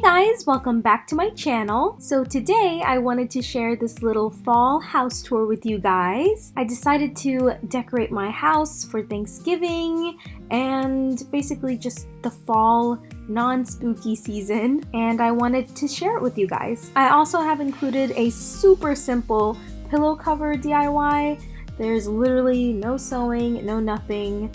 Hey guys, welcome back to my channel. So today I wanted to share this little fall house tour with you guys. I decided to decorate my house for Thanksgiving and basically just the fall non-spooky season and I wanted to share it with you guys. I also have included a super simple pillow cover DIY. There's literally no sewing, no nothing.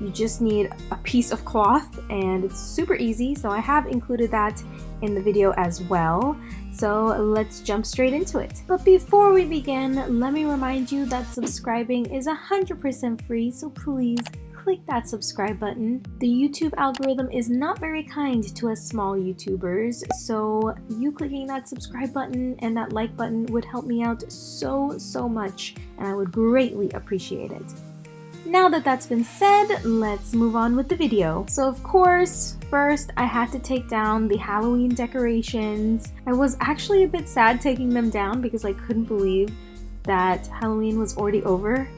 You just need a piece of cloth and it's super easy so I have included that in the video as well. So let's jump straight into it. But before we begin, let me remind you that subscribing is 100% free so please click that subscribe button. The YouTube algorithm is not very kind to us small YouTubers, so you clicking that subscribe button and that like button would help me out so, so much, and I would greatly appreciate it. Now that that's been said, let's move on with the video. So of course, first I had to take down the Halloween decorations. I was actually a bit sad taking them down because I couldn't believe that Halloween was already over.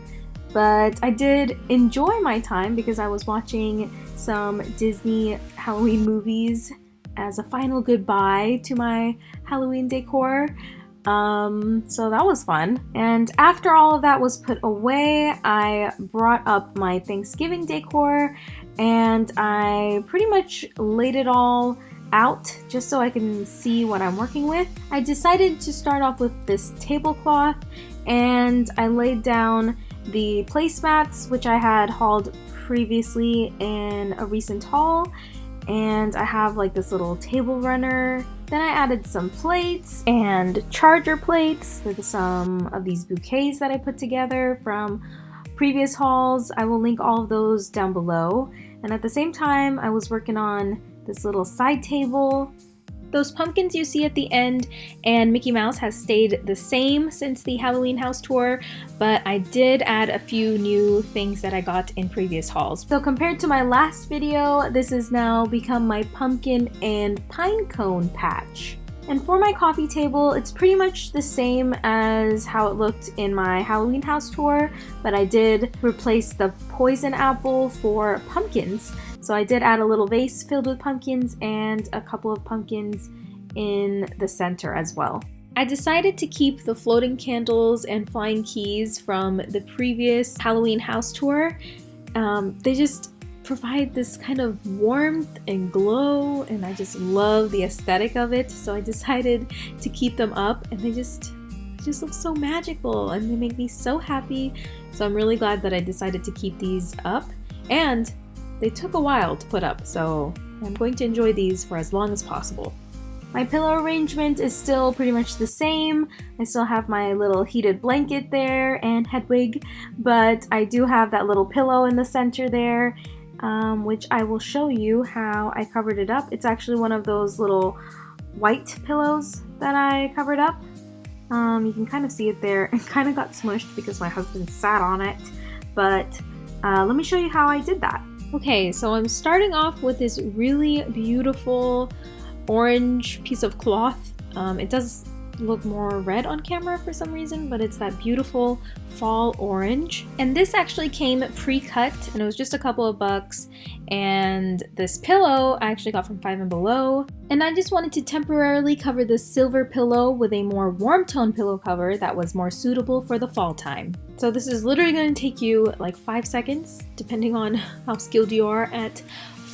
But I did enjoy my time because I was watching some Disney Halloween movies as a final goodbye to my Halloween decor. Um, so that was fun. And after all of that was put away, I brought up my Thanksgiving decor and I pretty much laid it all out just so I can see what I'm working with. I decided to start off with this tablecloth and I laid down the placemats which I had hauled previously in a recent haul and I have like this little table runner. Then I added some plates and charger plates with some of these bouquets that I put together from previous hauls. I will link all of those down below. And at the same time, I was working on this little side table those pumpkins you see at the end and Mickey Mouse has stayed the same since the Halloween house tour, but I did add a few new things that I got in previous hauls. So compared to my last video, this has now become my pumpkin and pine cone patch. And for my coffee table, it's pretty much the same as how it looked in my Halloween house tour, but I did replace the poison apple for pumpkins. So I did add a little vase filled with pumpkins and a couple of pumpkins in the center as well. I decided to keep the floating candles and flying keys from the previous Halloween house tour. Um, they just provide this kind of warmth and glow and I just love the aesthetic of it so I decided to keep them up and they just just look so magical and they make me so happy so I'm really glad that I decided to keep these up and they took a while to put up, so I'm going to enjoy these for as long as possible. My pillow arrangement is still pretty much the same. I still have my little heated blanket there and head wig, but I do have that little pillow in the center there, um, which I will show you how I covered it up. It's actually one of those little white pillows that I covered up. Um, you can kind of see it there. It kind of got smushed because my husband sat on it, but uh, let me show you how I did that. Okay, so I'm starting off with this really beautiful orange piece of cloth. Um, it does look more red on camera for some reason, but it's that beautiful fall orange. And this actually came pre-cut and it was just a couple of bucks. And this pillow I actually got from Five and Below. And I just wanted to temporarily cover the silver pillow with a more warm tone pillow cover that was more suitable for the fall time. So this is literally going to take you like five seconds, depending on how skilled you are at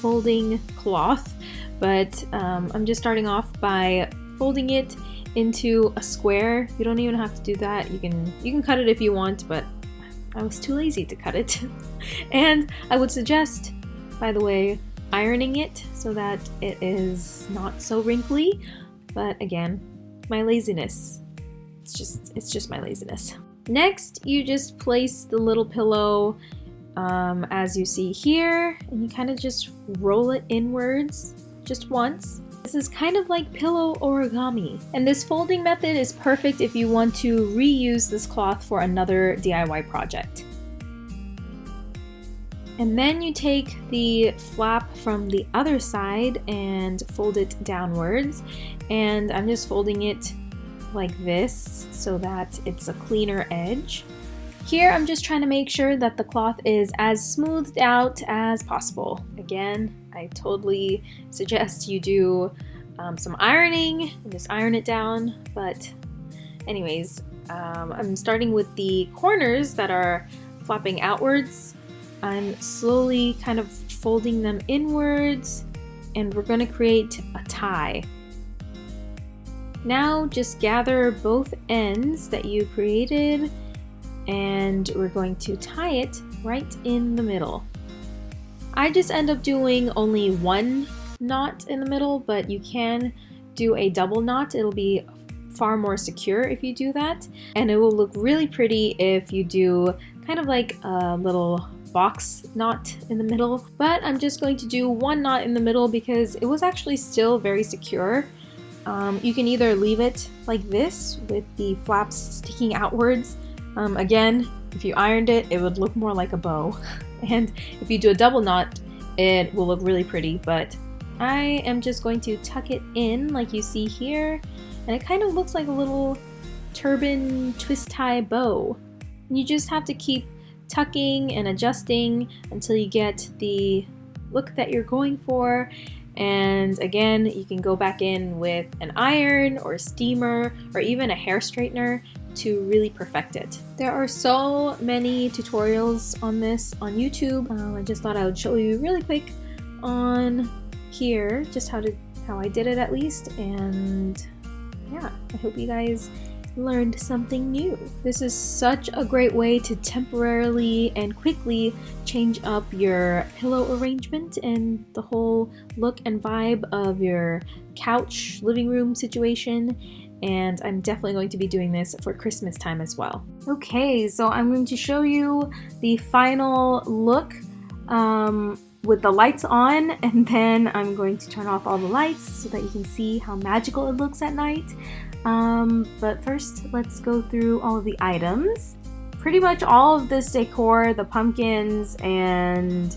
folding cloth. But um, I'm just starting off by folding it into a square. You don't even have to do that. You can you can cut it if you want, but I was too lazy to cut it. and I would suggest, by the way, ironing it so that it is not so wrinkly. But again, my laziness. It's just it's just my laziness. Next, you just place the little pillow um, as you see here, and you kind of just roll it inwards just once. This is kind of like pillow origami. And this folding method is perfect if you want to reuse this cloth for another DIY project. And then you take the flap from the other side and fold it downwards. And I'm just folding it like this so that it's a cleaner edge. Here I'm just trying to make sure that the cloth is as smoothed out as possible. Again, I totally suggest you do um, some ironing and just iron it down. But anyways, um, I'm starting with the corners that are flapping outwards. I'm slowly kind of folding them inwards and we're going to create a tie. Now just gather both ends that you created and we're going to tie it right in the middle. I just end up doing only one knot in the middle, but you can do a double knot. It'll be far more secure if you do that. And it will look really pretty if you do kind of like a little box knot in the middle. But I'm just going to do one knot in the middle because it was actually still very secure. Um, you can either leave it like this with the flaps sticking outwards. Um, again, if you ironed it, it would look more like a bow. And if you do a double knot, it will look really pretty, but I am just going to tuck it in like you see here and it kind of looks like a little turban twist tie bow. You just have to keep tucking and adjusting until you get the look that you're going for and again you can go back in with an iron or a steamer or even a hair straightener to really perfect it. There are so many tutorials on this on YouTube. Um, I just thought I would show you really quick on here just how to how I did it at least and yeah I hope you guys learned something new. This is such a great way to temporarily and quickly change up your pillow arrangement and the whole look and vibe of your couch living room situation and I'm definitely going to be doing this for Christmas time as well. Okay, so I'm going to show you the final look um, with the lights on and then I'm going to turn off all the lights so that you can see how magical it looks at night. Um, but first, let's go through all of the items. Pretty much all of this decor, the pumpkins and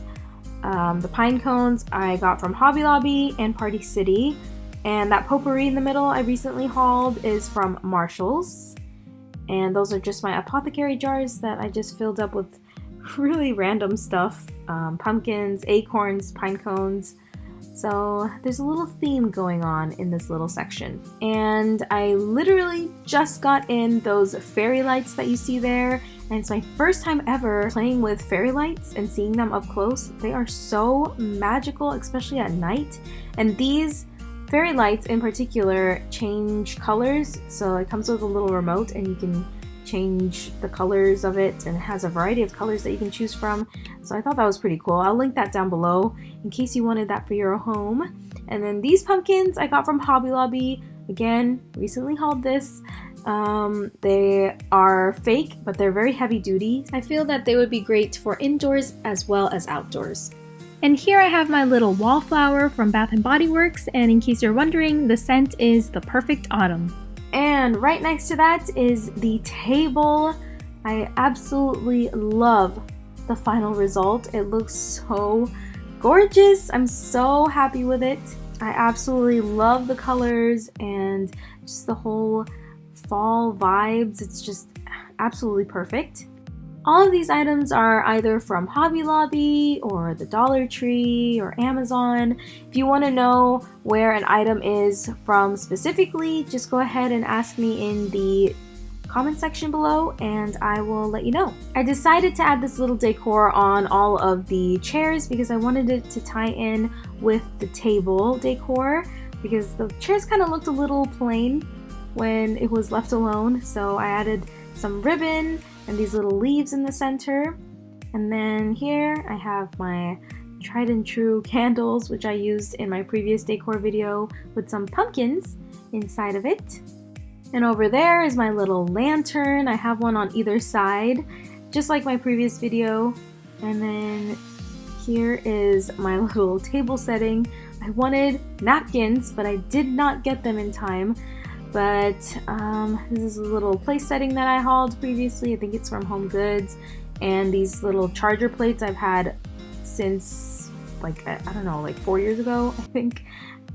um, the pine cones I got from Hobby Lobby and Party City. And that potpourri in the middle I recently hauled is from Marshall's. And those are just my apothecary jars that I just filled up with really random stuff. Um, pumpkins, acorns, pine cones, so there's a little theme going on in this little section. And I literally just got in those fairy lights that you see there. And it's my first time ever playing with fairy lights and seeing them up close. They are so magical, especially at night. And these fairy lights in particular change colors. So it comes with a little remote and you can change the colors of it and it has a variety of colors that you can choose from. So I thought that was pretty cool. I'll link that down below in case you wanted that for your home. And then these pumpkins I got from Hobby Lobby. Again, recently hauled this. Um, they are fake, but they're very heavy duty. I feel that they would be great for indoors as well as outdoors. And here I have my little wallflower from Bath & Body Works, and in case you're wondering, the scent is the perfect autumn. And right next to that is the table. I absolutely love the final result. It looks so gorgeous. I'm so happy with it. I absolutely love the colors and just the whole fall vibes. It's just absolutely perfect. All of these items are either from Hobby Lobby or the Dollar Tree or Amazon. If you want to know where an item is from specifically, just go ahead and ask me in the comment section below and I will let you know. I decided to add this little decor on all of the chairs because I wanted it to tie in with the table decor because the chairs kind of looked a little plain when it was left alone so I added some ribbon and these little leaves in the center. And then here I have my tried and true candles, which I used in my previous decor video with some pumpkins inside of it. And over there is my little lantern. I have one on either side, just like my previous video. And then here is my little table setting. I wanted napkins, but I did not get them in time. But um, this is a little place setting that I hauled previously. I think it's from Home Goods. And these little charger plates I've had since like, I don't know, like four years ago, I think.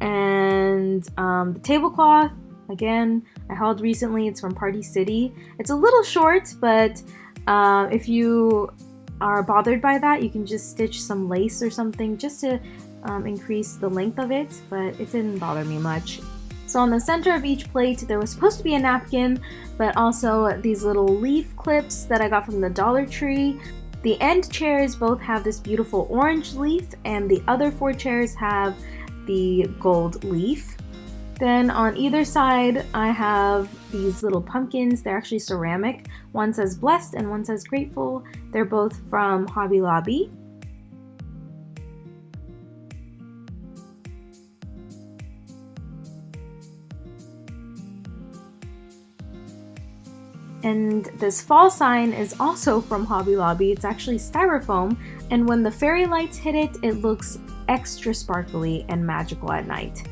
And um, the tablecloth, again, I hauled recently. It's from Party City. It's a little short, but uh, if you are bothered by that, you can just stitch some lace or something just to um, increase the length of it, but it didn't bother me much. So on the center of each plate, there was supposed to be a napkin, but also these little leaf clips that I got from the Dollar Tree. The end chairs both have this beautiful orange leaf, and the other four chairs have the gold leaf. Then on either side, I have these little pumpkins. They're actually ceramic. One says blessed and one says grateful. They're both from Hobby Lobby. And this fall sign is also from Hobby Lobby. It's actually styrofoam, and when the fairy lights hit it, it looks extra sparkly and magical at night.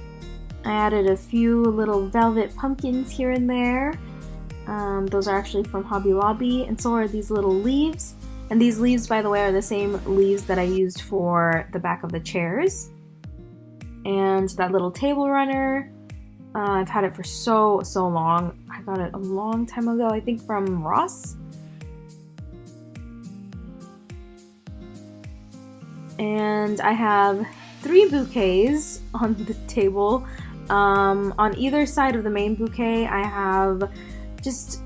I added a few little velvet pumpkins here and there. Um, those are actually from Hobby Lobby, and so are these little leaves. And these leaves, by the way, are the same leaves that I used for the back of the chairs. And that little table runner, uh, I've had it for so, so long. Got it a long time ago, I think from Ross. And I have three bouquets on the table. Um, on either side of the main bouquet, I have just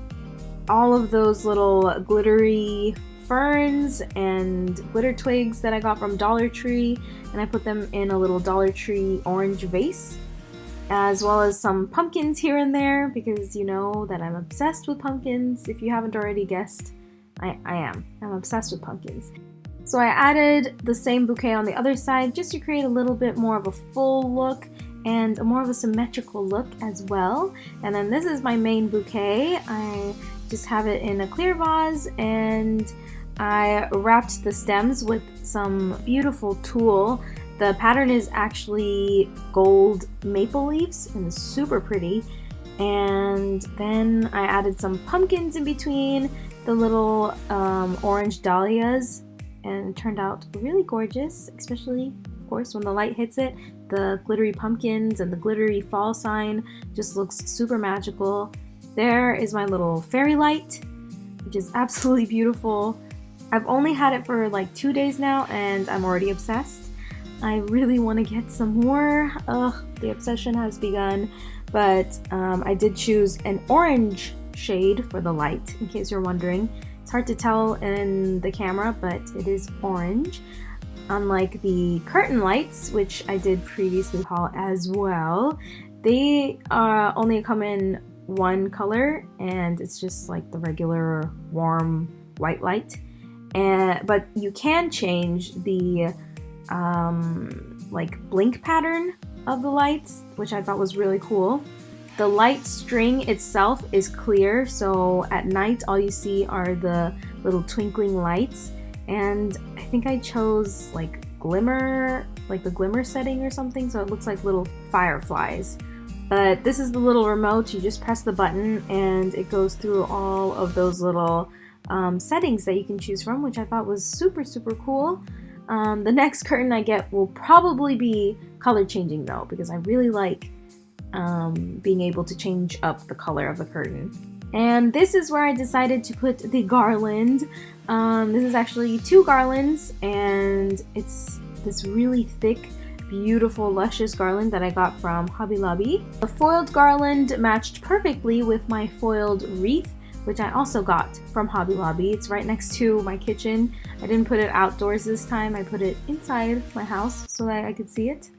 all of those little glittery ferns and glitter twigs that I got from Dollar Tree, and I put them in a little Dollar Tree orange vase as well as some pumpkins here and there because you know that I'm obsessed with pumpkins. If you haven't already guessed, I, I am. I'm obsessed with pumpkins. So I added the same bouquet on the other side just to create a little bit more of a full look and a more of a symmetrical look as well. And then this is my main bouquet. I just have it in a clear vase and I wrapped the stems with some beautiful tulle the pattern is actually gold maple leaves and super pretty. And then I added some pumpkins in between the little um, orange dahlias and turned out really gorgeous, especially, of course, when the light hits it. The glittery pumpkins and the glittery fall sign just looks super magical. There is my little fairy light, which is absolutely beautiful. I've only had it for like two days now and I'm already obsessed. I really want to get some more. Ugh, the obsession has begun. But um, I did choose an orange shade for the light, in case you're wondering. It's hard to tell in the camera, but it is orange. Unlike the curtain lights, which I did previously haul as well, they uh, only come in one color and it's just like the regular warm white light. And But you can change the um, like blink pattern of the lights, which I thought was really cool. The light string itself is clear, so at night all you see are the little twinkling lights. And I think I chose like glimmer, like the glimmer setting or something, so it looks like little fireflies. But this is the little remote, you just press the button and it goes through all of those little um, settings that you can choose from, which I thought was super, super cool. Um, the next curtain I get will probably be color changing though, because I really like um, being able to change up the color of the curtain. And this is where I decided to put the garland. Um, this is actually two garlands and it's this really thick beautiful luscious garland that I got from Hobby Lobby. The foiled garland matched perfectly with my foiled wreath which I also got from Hobby Lobby. It's right next to my kitchen. I didn't put it outdoors this time. I put it inside my house so that I could see it.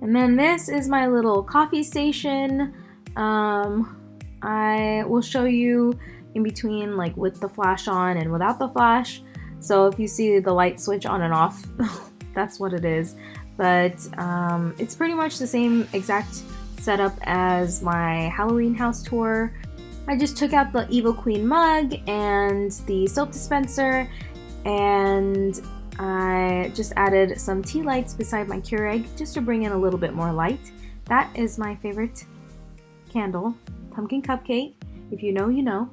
And then this is my little coffee station. Um, I will show you in between like with the flash on and without the flash. So if you see the light switch on and off, that's what it is. But um, it's pretty much the same exact setup as my Halloween house tour. I just took out the Evil Queen mug and the soap dispenser and I just added some tea lights beside my Keurig just to bring in a little bit more light. That is my favorite candle, pumpkin cupcake. If you know, you know.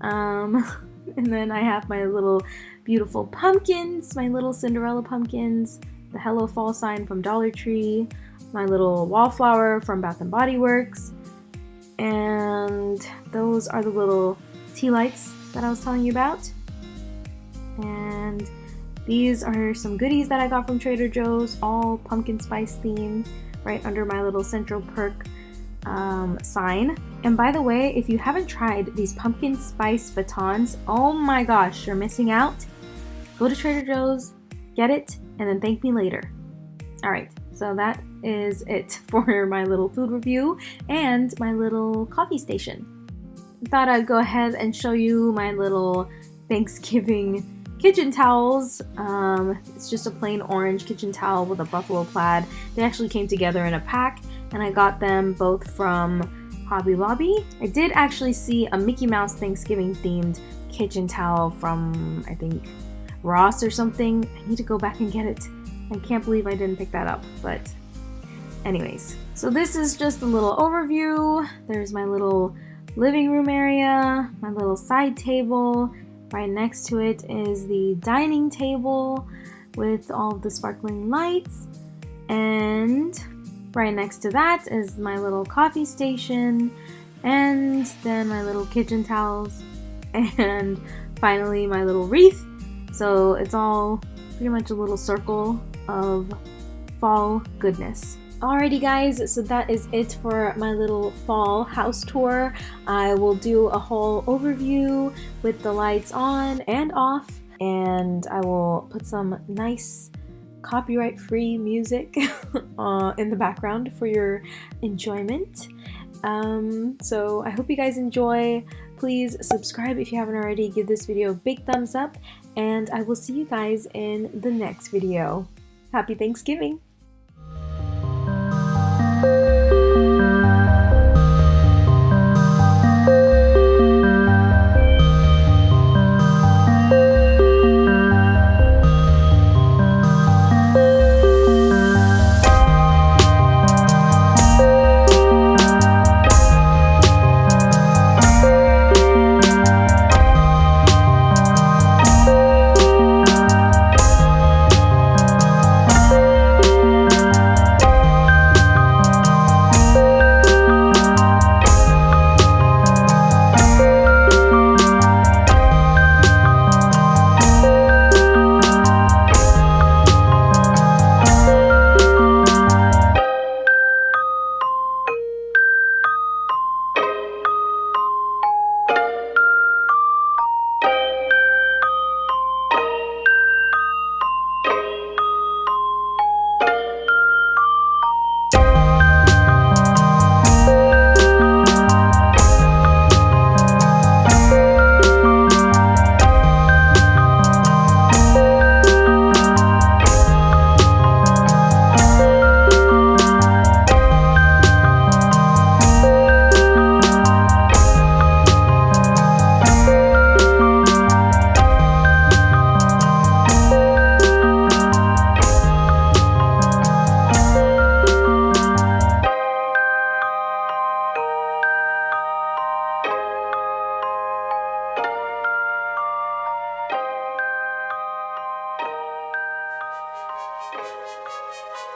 Um, and then I have my little beautiful pumpkins, my little Cinderella pumpkins, the Hello Fall sign from Dollar Tree, my little wallflower from Bath & Body Works, and those are the little tea lights that I was telling you about. And These are some goodies that I got from Trader Joe's, all pumpkin spice themed, right under my little Central Perk um, sign. And by the way, if you haven't tried these pumpkin spice batons, oh my gosh, you're missing out. Go to Trader Joe's, get it, and then thank me later. All right, so that is it for my little food review and my little coffee station. I thought I'd go ahead and show you my little Thanksgiving kitchen towels. Um, it's just a plain orange kitchen towel with a buffalo plaid. They actually came together in a pack and I got them both from Hobby Lobby. I did actually see a Mickey Mouse Thanksgiving themed kitchen towel from, I think, Ross or something. I need to go back and get it. I can't believe I didn't pick that up, but anyways. So this is just a little overview. There's my little living room area, my little side table, Right next to it is the dining table with all the sparkling lights. And right next to that is my little coffee station. And then my little kitchen towels. And finally my little wreath. So it's all pretty much a little circle of fall goodness. Alrighty guys, so that is it for my little fall house tour. I will do a whole overview with the lights on and off and I will put some nice copyright free music uh, in the background for your enjoyment. Um, so I hope you guys enjoy. Please subscribe if you haven't already. Give this video a big thumbs up and I will see you guys in the next video. Happy Thanksgiving! You.